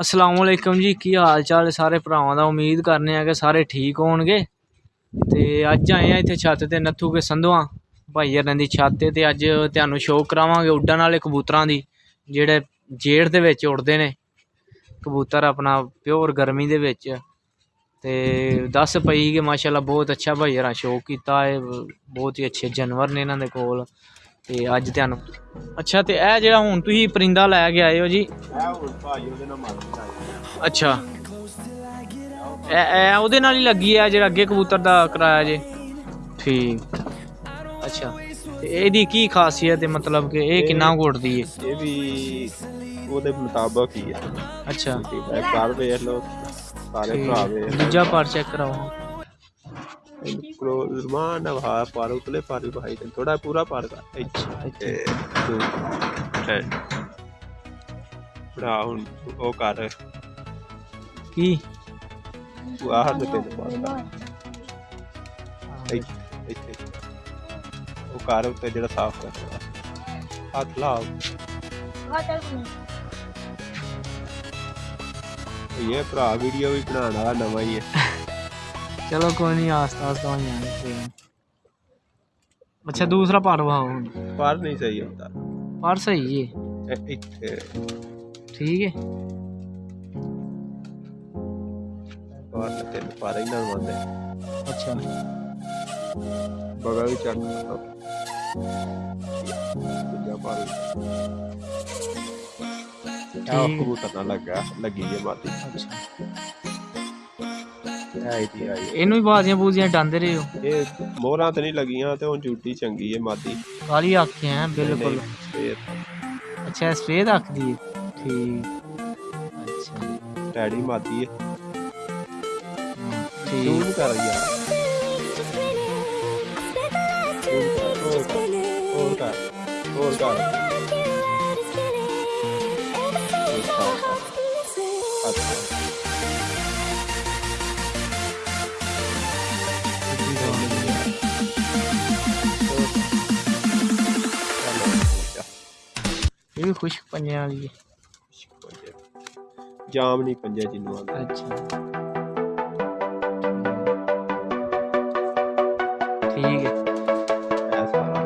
ਅਸਲਾਮ ਵਾਲੇਕਮ ਜੀ, ਕੀ ਹਾਲ ਚਾਲ ਸਾਰੇ ਭਰਾਵਾਂ ਦਾ? ਉਮੀਦ ਕਰਨੇ ਆ ਕਿ ਸਾਰੇ ਠੀਕ ਹੋਣਗੇ। ਤੇ ਅੱਜ ਆਏ ਆ ਇੱਥੇ ਛੱਤ ਤੇ ਨੱਥੂ ਕੇ ਸੰਧਵਾ ਭਾਈ ਹਰਾਂ ਦੀ ਛੱਤ ਤੇ ਤੇ ਅੱਜ ਤੁਹਾਨੂੰ ਸ਼ੋਅ ਕਰਾਵਾਂਗੇ ਉੱਡਣ ਵਾਲੇ ਕਬੂਤਰਾਂ ਦੀ, ਜਿਹੜੇ ਜੇੜ ਦੇ ਵਿੱਚ ਉੱਡਦੇ ਨੇ। ਕਬੂਤਰ ਆਪਣਾ ਪਿਓਰ ਗਰਮੀ ਦੇ ਵਿੱਚ। ਤੇ ਦੱਸ ਪਈ ਕਿ ਮਾਸ਼ਾਅੱਲਾ ਬਹੁਤ ਅੱਛਾ ਭਾਈ ਹਰਾਂ ਸ਼ੋਅ ਕੀਤਾ। ਹੈ ਬਹੁਤ ਹੀ ਅੱਛੇ ਜਾਨਵਰ ਨੇ ਇਹਨਾਂ ਦੇ ਕੋਲ। ਤੇ ਅੱਜ ਤੁਹਾਨੂੰ। ਅੱਛਾ ਤੇ ਇਹ ਜਿਹੜਾ ਹੁਣ ਤੁਸੀਂ ਪਰਿੰਦਾ ਲੈ ਕੇ ਆਏ ਹੋ ਜੀ? ਇਹ ਹੁਣ ਭਾਈ ਉਹਦੇ ਨਾਲ ਮਰ ਗਿਆ ਅੱਛਾ। ਇਹ ਇਹ ਉਹਦੇ ਨਾਲ ਹੀ ਲੱਗੀ ਆ ਜਿਹੜਾ ਅੱਗੇ ਕਬੂਤਰ ਦਾ ਕਰਾਇਆ ਜੇ? ਠੀਕ। ਅੱਛਾ। ਤੇ ਇਹਦੀ ਕੀ ਖਾਸੀਅਤ ਹੈ ਮਤਲਬ ਕਿ ਇਹ ਕਿੰਨਾ ਉੱਡਦੀ ਹੈ? ਇਹ ਵੀ ਉਹਦੇ ਮੁਤਾਬਕ ਹੀ ਹੈ ਅੱਛਾ। ਠੀਕ ਹੈ ਕਰ ਵੇਖ ਲਓ ਸਾਰੇ ਭਰਾ ਦੂਜਾ ਪਾਰ ਚੈੱਕ ਕਰਾਓ। ਕੋ ਰਮਾਨ ਨਵਾ ਪਰ ਉਤਲੇ ਪਰ ਵੀ ਭਾਈ ਥੋੜਾ ਪੂਰਾ ਪਰ ਕਰ ਅੱਛਾ ਤੇ ਇੱਥੇ ਤੂੰ ਹੈ ਭਰਾ ਹੁਣ ਉਹ ਕਰ ਕੀ ਤੂੰ ਆਹ ਦੇ ਤੇ ਪਰ ਕਰ ਇੱਥੇ ਇੱਥੇ ਉਹ ਕਰ ਉੱਤੇ ਜਿਹੜਾ ਸਾਫ਼ ਕਰ ਹੱਥ ਲਾਓ ਇਹ ਭਰਾ ਵੀਡੀਓ ਵੀ ਬਣਾਉਣ ਵਾਲਾ ਨਵਾਂ ਹੀ ਹੈ चलो कोई नहीं आस्ता तो आस्ता वहीं आएँगे अच्छा दूसरा पार वहाँ हूँ पार नहीं सही होता। पार सही है। ठीक है। पार ना तेरे पार ही ना बंद अच्छा। बगल चढ़ तो क्या पार। आपको बुता ना लगा लगी ये बात अच्छा। ਆਈ ਦੀ ਆਈ ਇਹਨੂੰ ਵੀ ਬਾਜ਼ੀਆਂ ਬੂਜ਼ੀਆਂ ਡਾਂਦੇ ਰਹੇ ਹੋ ਇਹ ਮੋਹਰਾਂ ਤੇ ਨਹੀਂ ਲੱਗੀਆਂ ਤੇ ਹੁਣ ਝੂਟੀ ਚੰਗੀ ਹੈ ਮਾਤੀ ਕਾਲੀ ਆਖੇ ਹੈ ਬਿਲਕੁਲ ਫੇਰ ਅੱਛਾ ਸਪਰੇਅ ਰੱਖਦੀ ਹੈ ਠੀਕ ਅੱਛਾ ਡੈਡੀ ਮਾਤੀ ਹੈ ਹਾਂ, ਤੂੰ ਠੀਕ ਵੀ ਕਰ ਯਾਰ ਹੋਰ ਕਰ ਹੋਰ ਕਰ ਹੋਰ ਕਰ ਅੱਛਾ ਇਹ ਵੀ ਖੁਸ਼ਕ ਪੰਜਿਆਂ ਵਾਲੀ ਹੈ ਜਾਮ ਨਹੀਂ ਪੰਜੇ ਜਿੰਨੂੰ ਆਂਦਾ ਅੱਛਾ ਠੀਕ ਹੈ ਇਹ ਸਾਰਾ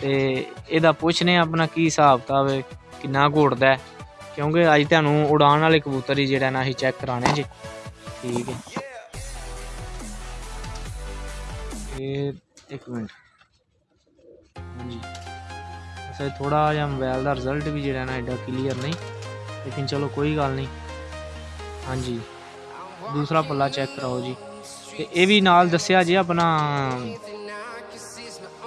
ਤੇ ਇਹਦਾ ਪੁੱਛਨੇ ਆਪਣਾ ਕੀ ਹਿਸਾਬ ਕਿਤਾਬ ਹੈ ਕਿੰਨਾ ਕੁ ਉੱਡਦਾ ਹੈ ਕਿਉਂਕਿ ਅੱਜ ਤੁਹਾਨੂੰ ਉਡਾਣ ਵਾਲੇ ਕਬੂਤਰ ਹੀ ਜਿਹੜਾ ਨਾ ਅਸੀਂ ਚੈੱਕ ਕਰਾਣੇ ਜੀ। ਠੀਕ ਹੈ। ਇਹ ਇੱਕ ਮਿੰਟ। ਹਾਂਜੀ। ਅਸਾ ਥੋੜਾ ਜਿਹਾ ਮੋਬਾਈਲ ਦਾ ਰਿਜ਼ਲਟ ਵੀ ਜਿਹੜਾ ਨਾ ਐਡਾ ਕਲੀਅਰ ਨਹੀਂ ਲੇਕਿਨ ਚਲੋ ਕੋਈ ਗੱਲ ਨਹੀਂ। ਹਾਂਜੀ। ਦੂਸਰਾ ਪੱਲਾ ਚੈੱਕ ਕਰਾਓ ਜੀ। ਤੇ ਇਹ ਵੀ ਨਾਲ ਦੱਸਿਆ ਜੀ ਆਪਣਾ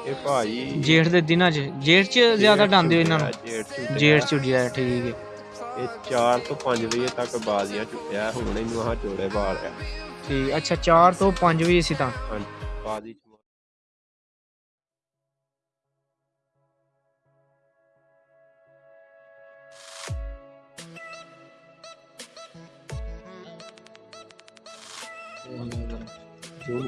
ਇਹ ਭਾਈ ਜੇਠ ਦੇ ਦਿਨਾਂ 'ਚ। ਜੇਠ 'ਚ ਜ਼ਿਆਦਾ ਡਾਂਦੇ ਹੋ ਇਹਨਾਂ ਨੂੰ? ਜੇਠ ਚ ਜੇਠ 'ਚ ਠੀਕ ਹੈ। ਇਹ 4 ਤੋਂ 5 ਵਜੇ ਤੱਕ ਬਾਜ਼ੀਆਂ ਚੁੱਕਿਆ ਹੁਣ ਇਹਨੂੰ ਆਹ ਜੋੜੇ ਬਾਲ ਰਿਹਾ ਠੀਕ ਅੱਛਾ 4 ਤੋਂ 5 ਵਜੇ ਸੀ ਤਾਂ ਹਾਂਜੀ ਬਾਜ਼ੀ ਚ ਜ਼ੂਮ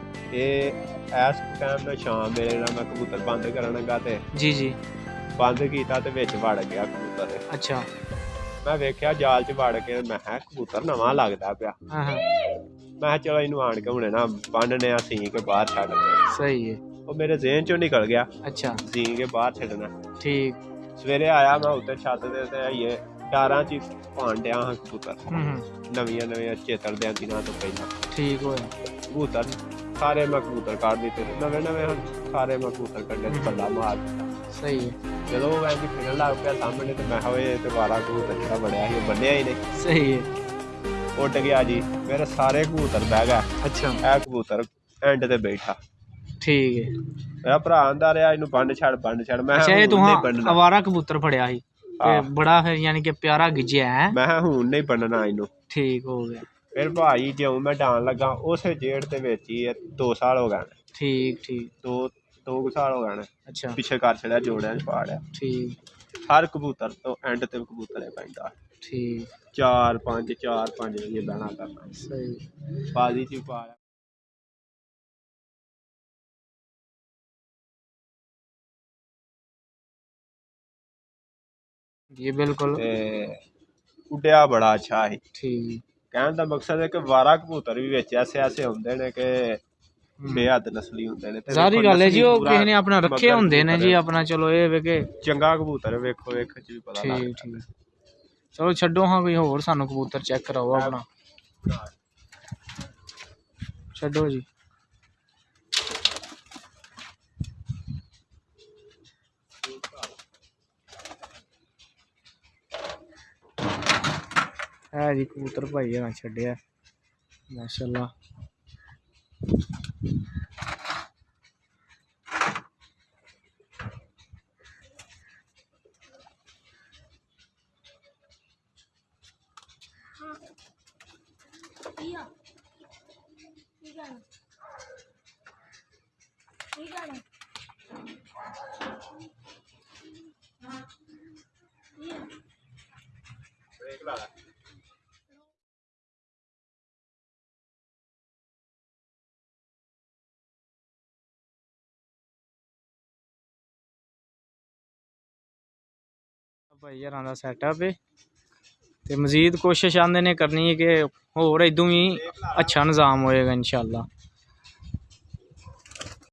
ਇਹ ਇਸ ਟਾਈਮ ਸ਼ਾਮ ਵੇਲੇ ਨਾਲ ਮੈਂ ਕਬੂਤਰ ਬੰਦ ਕਰਨ ਲੱਗਾ ਤੇ ਜੀ ਜੀ। ਬੰਦ ਕੀਤਾ ਤੇ ਵਿੱਚ ਵੜ ਗਿਆ ਕਬੂਤਰ। ਅੱਛਾ। ਮੈਂ ਵੇਖਿਆ ਜਾਲ 'ਚ ਵੜ ਕੇ ਮੈਂ ਕਿਹਾ ਕਬੂਤਰ ਨਵਾਂ ਲੱਗਦਾ ਪਿਆ। ਹਾਂ ਹਾਂ। ਮੈਂ ਕਿਹਾ ਚਲੋ ਇਹਨੂੰ ਆਣ ਕੇ ਹੁਣੇ ਨਾ ਬੰਨਨੇ ਆ ਸੀ ਕੇ ਬਾਹਰ ਛੱਡ ਦੇ ਸਹੀ ਹੈ ਉਹ ਮੇਰੇ ਜ਼ਿਹਨ 'ਚੋਂ ਨਿਕਲ ਗਿਆ। ਅੱਛਾ। ਸੀ ਕੇ ਬਾਹਰ ਛੱਡਣਾ। ਠੀਕ। ਸਵੇਰੇ ਆਇਆ ਮੈਂ ਉੱਤੇ ਛੱਤ ਦੇ ਤੇ ਆਈਏ ਡਾਰਾਂ 'ਚ ਹੀ ਪਾਣ ਡਿਆ ਹਾਂ ਕਬੂਤਰ। ਹੂੰ ਨਵੀਆਂ ਨਵੀਆਂ ਚੇਤਰ ਦੇ ਦਿਨਾਂ ਤੋਂ ਪਹਿਲਾਂ। ਠੀਕ ਹੋਇਆ। ਕਬੂਤਰ ਸਾਰੇ ਮੈਂ ਕਬੂਤਰ ਕੱਢ ਦਿੱਤੇ ਤੇ ਨਵੇਂ ਨਵੇਂ ਹੁਣ ਸਾਰੇ ਮੈਂ ਕਬੂਤਰ ਕੱਢੇ ਤੇ ਬੱਲਾ ਮਾਰ ਦਿੱਤਾ। ਸਹੀ ਹੈ। ਜਦੋਂ ਉਹ ਐਂ ਫਿਰਨ ਲੱਗ ਪਿਆ ਸਾਹਮਣੇ ਤੇ ਮੈਂ ਇਹ ਤੇ ਵਾਲਾ ਕਬੂਤਰ ਜਿਹੜਾ ਬੜਿਆ ਸੀ ਉਹ ਬੰਨਿਆ ਹੀ ਨਹੀਂ। ਸਹੀ ਹੈ। ਉੱਡ ਗਿਆ ਜੀ। ਮੇਰੇ ਸਾਰੇ ਕਬੂਤਰ ਬਹਿ ਗਏ। ਅੱਛਾ। ਇਹ ਕਬੂਤਰ ਐਂਡ ਤੇ ਬੈਠਾ। ਠੀਕ ਹੈ। ਮੇਰਾ ਭਰਾ ਆਂਦਾ ਰਿਹਾ ਇਹਨੂੰ ਬੰਨ ਛੱਡ ਬੰਨ ਛੱਡ। ਮੈਂ ਅੱਛਾ ਇਹ ਹੁਣ ਤੂੰ ਬੰਨਣਾ ਅਵਾਰਾ ਕਬੂਤਰ ਫੜਿਆ ਸੀ। ਤੇ ਹਾਂ। ਬੜਾ ਫਿਰ ਯਾਨੀ ਕਿ ਪਿਆਰਾ ਗਿੱਜਿਆ ਹੈ। ਮੈਂ ਕਿਹਾ ਹੁਣ ਨਹੀਂ ਬੰਨਣਾ ਇਹਨੂੰ। ਠੀਕ ਹੋ ਗਿਆ। ਫਿਰ ਭਾਈ ਜਿਉਂ ਮੈਂ ਡਾਣ ਲੱਗਾ ਉਸੇ ਜੇੜ ਦੇ ਵਿੱਚ ਹੀ 2 ਸਾਲ ਹੋ ਗਏ ਨੇ ਠੀਕ ਠੀਕ ਦੋ ਦੋ ਕੁ ਸਾਲ ਹੋ ਗਏ ਨੇ ਅੱਛਾ ਪਿੱਛੇ ਕਰ ਛੜਿਆ ਜੋੜਿਆਂ 'ਚ ਪਾੜਿਆ ਠੀਕ ਹਰ ਕਬੂਤਰ ਤੋਂ ਐਂਡ ਤੇ ਕਬੂਤਰ ਹੀ ਪੈਂਦਾ ਠੀਕ ਚਾਰ ਪੰਜ ਚਾਰ ਪੰਜ ਵਜੇ ਬਹਿਣਾ ਕਰਨਾ ਸਹੀ ਬਾਜ਼ੀ 'ਚ ਵੀ ਪਾ ਲਿਆ ਜੀ ਬਿਲਕੁਲ ਤੇ ਉੱਡਿਆ ਬੜਾ ਅੱਛਾ ਸੀ ਠੀਕ ਕਹਿਣ ਦਾ ਮਕਸਦ ਹੈ ਕਿ ਵਾਰਾ ਕਬੂਤਰ ਵੀ ਵਿੱਚ ਐਸੇ ਐਸੇ ਹੁੰਦੇ ਨੇ ਕਿ ਬੇਹੱਦ ਨਸਲੀ ਹੁੰਦੇ ਨੇ ਤੇ ਸਾਰੀ ਗੱਲ ਹੈ ਜੀ ਉਹ ਕਿਸੇ ਨੇ ਆਪਣਾ ਰੱਖੇ ਹੁੰਦੇ ਨੇ ਜੀ ਆਪਣਾ ਚਲੋ ਇਹ ਵੇ ਕਿ ਚੰਗਾ ਕਬੂਤਰ ਵੇਖੋ ਵੇਖ ਚ ਵੀ ਪਤਾ ਠੀਕ ਲੱਗਦਾ ਠੀਕ। ਚਲੋ ਛੱਡੋ ਹਾਂ ਕੋਈ ਹੋਰ ਸਾਨੂੰ ਕਬੂਤਰ ਚੈੱਕ ਕਰਾਓ ਆਪਣਾ। ਛੱਡੋ ਜੀ। है जी कबूतर भाई है छड़िया माशाल्लाह Yeah. ਭਾਈ ਯਾਰਾਂ ਦਾ ਸੈਟਅਪ ਹੈ ਤੇ ਮਜ਼ੀਦ ਕੋਸ਼ਿਸ਼ ਆਂਦੇ ਨੇ ਕਰਨੀ ਹੈ ਕਿ ਹੋਰ ਇਦੋਂ ਵੀ ਅੱਛਾ ਨਿਜ਼ਾਮ ਹੋਏਗਾ ਇਨਸ਼ਾਅੱਲਾ